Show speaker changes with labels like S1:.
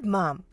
S1: good, Mom.